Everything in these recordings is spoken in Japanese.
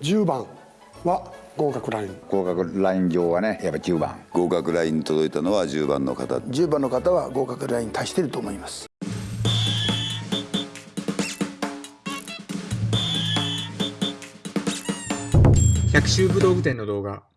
10番は合格ライン。合格ライン上はねやっぱ10番合格ラインに届いたのは10番。の方10番の方は合格ラインに達していると思います。百秋武道具店の動画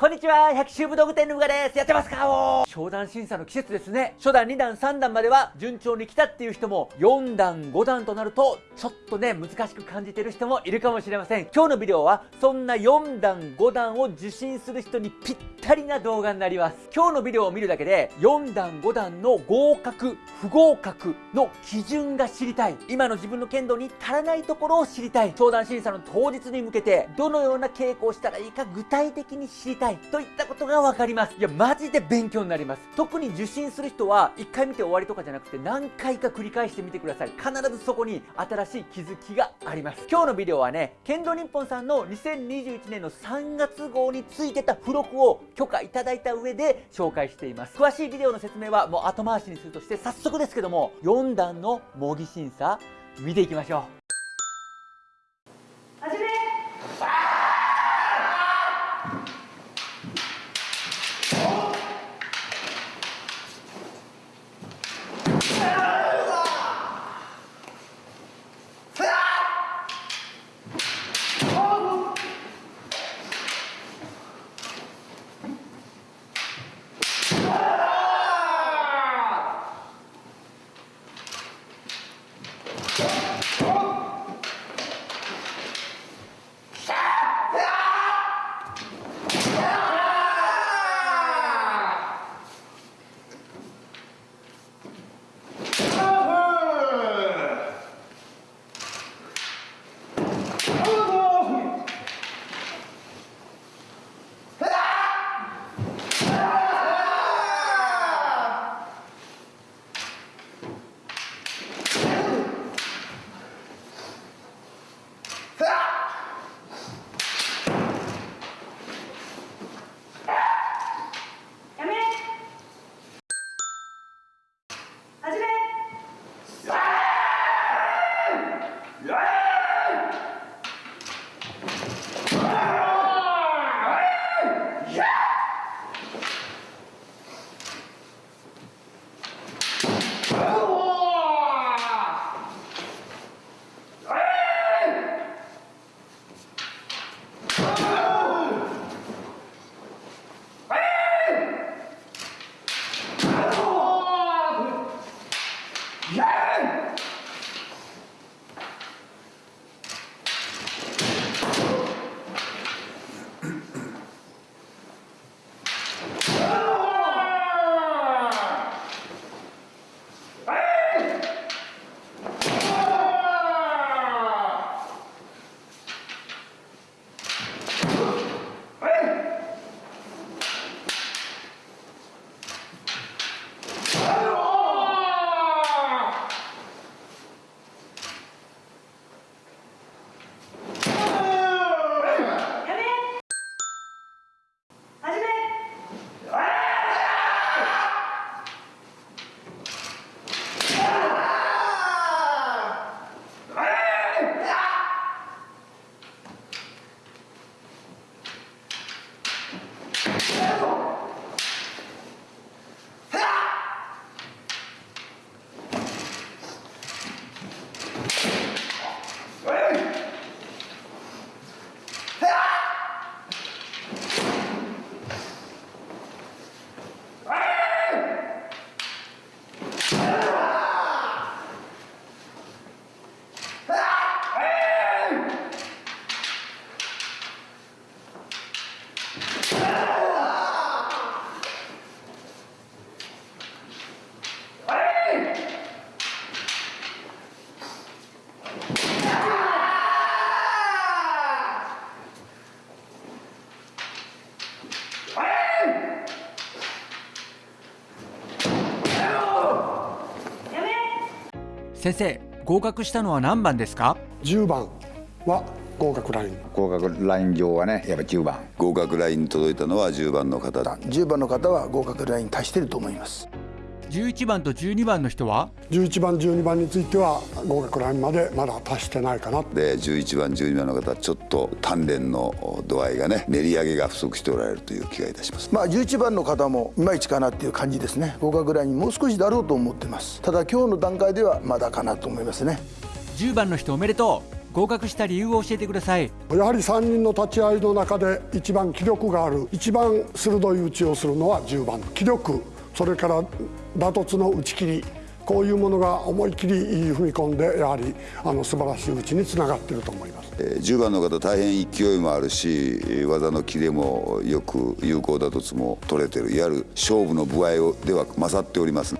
こんにちは、百秋武道具店のうがです。やってますかお商談審査の季節ですね。初段、2段、3段までは順調に来たっていう人も、4段、5段となると、ちょっとね、難しく感じてる人もいるかもしれません。今日のビデオは、そんな4段、5段を受診する人にぴったりな動画になります。今日のビデオを見るだけで、4段、5段の合格、不合格の基準が知りたい。今の自分の剣道に足らないところを知りたい。商談審査の当日に向けて、どのような稽古をしたらいいか具体的に知りたい。といったことが分かります。いやマジで勉強になります。特に受診する人は1回見て終わりとかじゃなくて何回か繰り返してみてください。必ずそこに新しい気づきがあります。今日のビデオはね剣道日本さんの2021年の3月号についてた付録を許可いただいた上で紹介しています。詳しいビデオの説明はもう後回しにするとして早速ですけども4段の模擬審査見ていきましょう。Yeah! 先生合格したのは何番ですか？10番は合格ライン。合格ライン上はねやっぱ10番。合格ラインに届いたのは10番の方10番の方は合格ラインに達していると思います11番と12番の人は？11番12番については合格ラインまでまだ達してないかな。で11番12番の方はちょっと鍛錬の度合いがね練り上げが不足しておられるという気がいたします。まあ11番の方もいまいちかなっていう感じですね。合格ラインもう少しだろうと思ってます。ただ今日の段階ではまだかなと思いますね。10番の人おめでとう。合格した理由を教えてください。やはり3人の立ち会いの中で一番気力がある一番鋭い打ちをするのは10番気力それから打突の打ち切りこういうものが思い切り踏み込んでやはりあの素晴らしい打ちにつながっていると思います。えー10番の方大変勢いもあるしえー技のキレもよく有効打突も取れてるいわゆる勝負の部合をでは勝っております。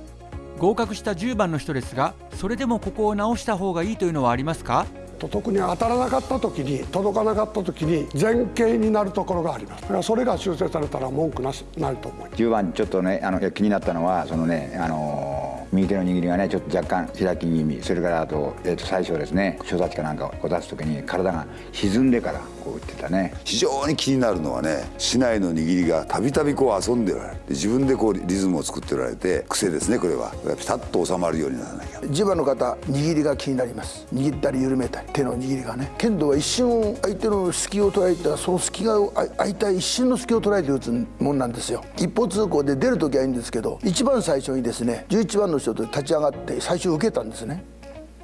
合格した10番の人ですがそれでもここを直した方がいいというのはありますか？と特に当たらなかった時に届かなかった時に前傾になるところがあります。だからそれが修正されたら文句なしないと思います。10番ちょっとねあの気になったのはそのねあのー右手の握りがねちょっと若干開き気味それからあと,、えー、と最初ですね所立ちかなんかを出す時に体が沈んでからこう打ってたね。非常に気になるのはね市内の握りがたびたびこう遊んでおられる。で自分でこうリズムを作っておられて癖ですねこれは。ピタッと収まるようにならなきゃ。ジバの方握りが気になります。握ったり緩めたり手の握りがね。剣道は一瞬相手の隙を捉えたその隙があ空いた一瞬の隙を捉えて打つもんなんですよ。一方通行で出る時はいいんですけど一番最初にですね11番の人と立ち上がって最初受けたんですね。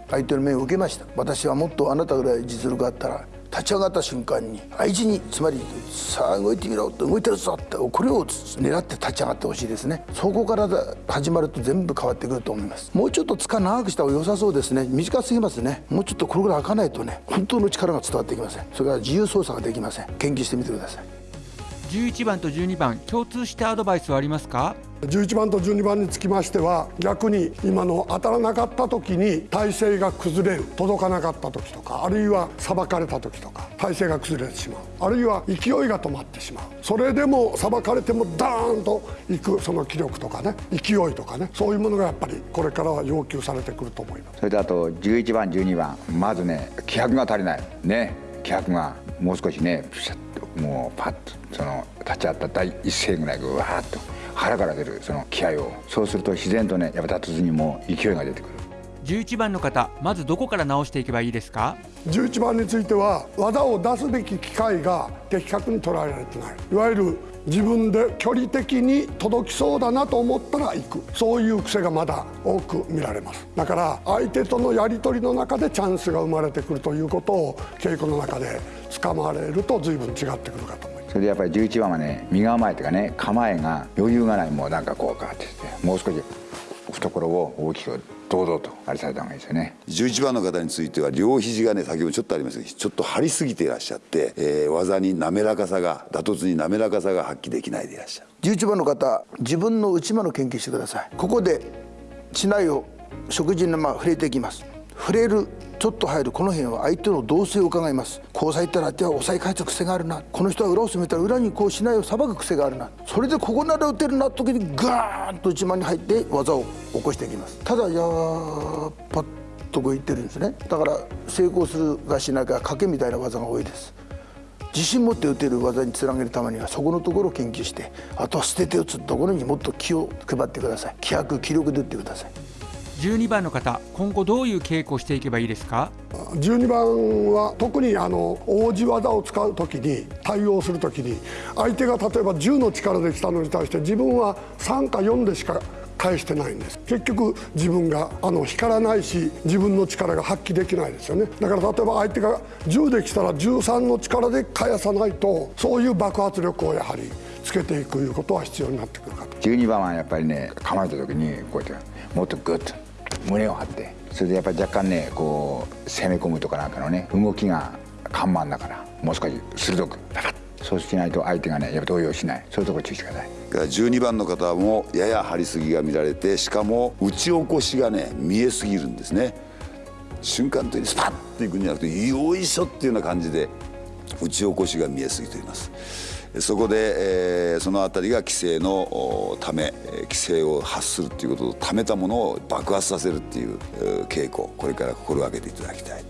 相手の面を受けました。私はもっとあなたぐらい実力があったら立ち上がった瞬間に相手につまりさあ動いてみろって動いてるぞってこれを狙って立ち上がってほしいですね。そこから始まると全部変わってくると思います。もうちょっと塚長くした方が良さそうですね。短すぎますね。もうちょっとこれぐらい開かないとね本当の力が伝わってきません。それから自由操作ができません。研究してみてください。11番と12番共通してアドバイスはありますか？11番と12番につきましては逆に今の当たらなかった時に体勢が崩れる届かなかった時とかあるいはさばかれた時とか体勢が崩れてしまう。あるいは勢いが止まってしまう。それでもさばかれてもダーンといくその気力とかね勢いとかねそういうものがやっぱりこれからは要求されてくると思います。それとあと11番12番まずね気迫が足りない。ね気迫がもう少しねピシャッともうパッとその立ち会った第一声ぐらいぐわーっと。腹から出るその気合を。そうすると自然とねやっぱ立つにも勢いが出てくる。11番の方まずどこから直していけばいいですか？11番については技を出すべき機会が的確に捉えられてない。いわゆる自分で距離的に届きそうだなと思ったら行く。そういう癖がまだ多く見られます。だから相手とのやり取りの中でチャンスが生まれてくるということを稽古の中で掴まれると随分違ってくるかと。思いますそれでやっぱり11番はね身構えというかね構えが余裕がないもうなんかこうかってってもう少し懐を大きく堂々とあれされた方がいいですよね。11番の方については両肘がね先ほどちょっとありましたけどちょっと張りすぎていらっしゃって、えー技に滑らかさが打突に滑らかさが発揮できないでいらっしゃる。11番の方自分の内間の研究してください。ここで竹刀を食事にまあ触れていきます。触れるちょっと入るこの辺は相手の動静を伺います。こうさいったら手は抑え返す癖があるな。この人は裏を攻めたら裏にこう竹刀をさばく癖があるな。それでここなら打てるな時にガーンと内間に入って技を起こしていきます。ただやーパッとこういってるんですね。だから成功するかしないか賭けみたいな技が多いです。自信持って打てる技につなげるためにはそこのところを研究してあとは捨てて打つ。ところにもっと気を配ってください。気迫気力で打ってください。12番の方今後どういう稽古をしていけばいいですか？12番は特にあの王子技を使う時に対応する時に相手が例えば10の力で来たのに対して自分は3か4でしか返してないんです。結局自分があの光らないし自分の力が発揮できないですよね。だから例えば相手が10で来たら13の力で返さないとそういう爆発力をやはりつけていくいうことは必要になってくるかと。12番はやっぱりね構えた時にこうやってもっとグッと胸を張って。それでやっぱり若干ねこう攻め込むとかなんかのね動きが緩慢だからもう少し鋭くパカッそうしないと相手がねやっぱ動揺しない。そういうところ注意してください。だから12番の方もやや張りすぎが見られてしかも打ち起こしがね見えすぎるんですね。瞬間的にスパッといくんじゃなくてよいしょっていうような感じで打ち起こしが見えすぎています。そこで、えーその辺りが規制のため規制を発するっていうことをためたものを爆発させるっていう傾向これから心がけていただきたい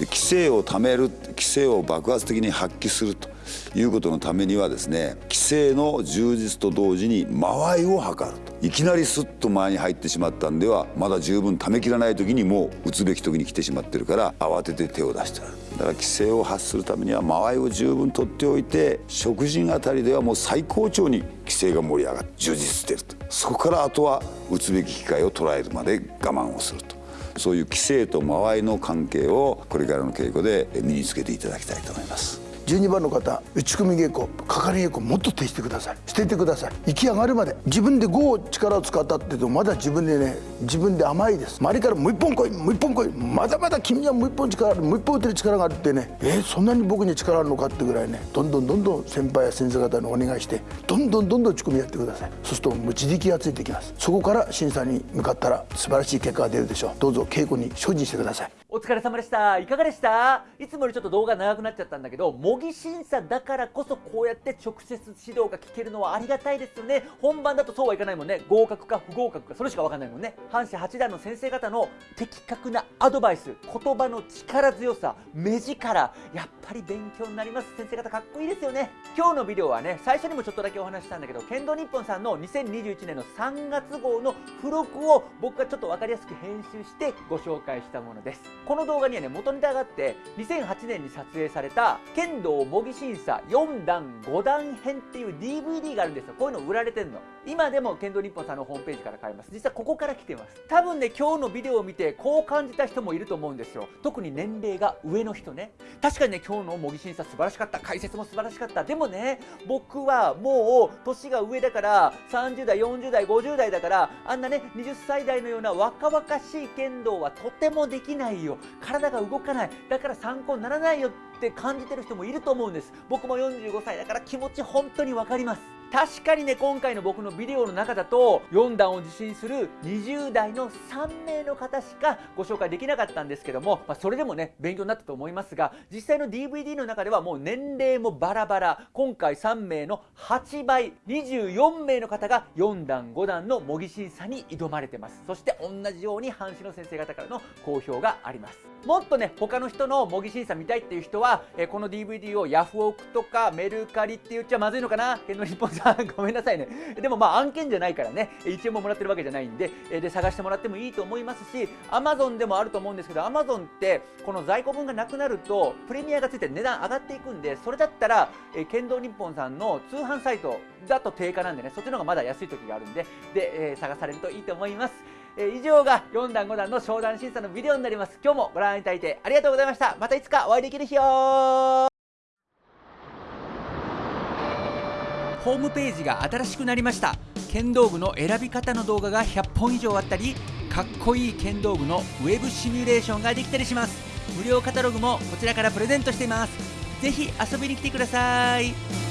規制をためる規制を爆発的に発揮すると。いうことのためにはですね規制の充実と同時に間合いを図ると。いきなりスッと前に入ってしまったんではまだ十分ためきらない時にもう打つべき時に来てしまってるから慌てて手を出してる。だから規制を発するためには間合いを十分取っておいて食人あたりではもう最高潮に規制が盛り上がって充実してると。そこからあとは打つべき機会を捉えるまで我慢をすると。そういう規制と間合いの関係をこれからの稽古で身につけていただきたいと思います。12番の方打ち込み稽古かかり稽古もっと徹してください。捨ててください。行き上がるまで自分で5を力を使ったって言うとまだ自分でね自分で甘いです。周りからもう一本来いもう一本来い。まだまだ君にはもう一本力あるもう一本打てる力があるってね。えー、そんなに僕に力あるのかってぐらいね。どんどんどんどん先輩や先生方にお願いしてどんどんどんどん打ち込みやってください。そうするともう自力がついてきます。そこから審査に向かったら素晴らしい結果が出るでしょう。どうぞ稽古に精進してください。お疲れ様でした。いかがでした？いつもよりちょっと動画長くなっちゃったんだけど模擬審査だからこそこうやって直接指導が聞けるのはありがたいですよね。本番だとそうはいかないもんね。合格か不合格かそれしかわかんないもんね。阪神八段の先生方の的確なアドバイス。言葉の力強さ。目力。やっぱり勉強になります。先生方かっこいいですよね。今日のビデオはね最初にもちょっとだけお話したんだけど剣道日本さんの2021年の3月号の付録を僕がちょっと分かりやすく編集してご紹介したものです。この動画にはね元ネタがあって2008年に撮影された剣道模擬審査4段5段編っていう DVD があるんですよ。こういうの売られてんの。今でも剣道日本さんのホームページから買えます。実はここから来てます。多分ね今日のビデオを見てこう感じた人もいると思うんですよ。特に年齢が上の人ね。確かにね今日の模擬審査素晴らしかった。解説も素晴らしかった。でもね僕はもう年が上だから30代40代50代だからあんなね20歳代のような若々しい剣道はとてもできないよ。体が動かない。だから参考にならないよって感じてる人もいると思うんです。僕も45歳だから気持ち本当に分かります。確かにね今回の僕のビデオの中だと4段を受診する20代の3名の方しかご紹介できなかったんですけども、まあ、それでもね勉強になったと思いますが実際の DVD の中ではもう年齢もバラバラ今回3名の8倍24名の方が4段5段の模擬審査に挑まれてます。そして同じように阪神の先生方からの好評があります。もっとね他の人の模擬審査見たいっていう人は、えこの DVD をヤフオクとかメルカリって言っちゃまずいのかな？剣の日本さんごめんなさいね。でもまあ案件じゃないからね。1円ももらってるわけじゃないんで。で探してもらってもいいと思いますし Amazon でもあると思うんですけど Amazon ってこの在庫分がなくなるとプレミアがついて値段上がっていくんでそれだったら、え剣道日本さんの通販サイトだと定価なんでねそっちの方がまだ安い時があるんでで、えー、探されるといいと思います。え以上が4段5段の商談審査のビデオになります。今日もご覧いただいてありがとうございました。またいつかお会いできる日をホームページが新しくなりました。剣道具の選び方の動画が100本以上あったりかっこいい剣道具のウェブシミュレーションができたりします。無料カタログもこちらからプレゼントしています。ぜひ遊びに来てください。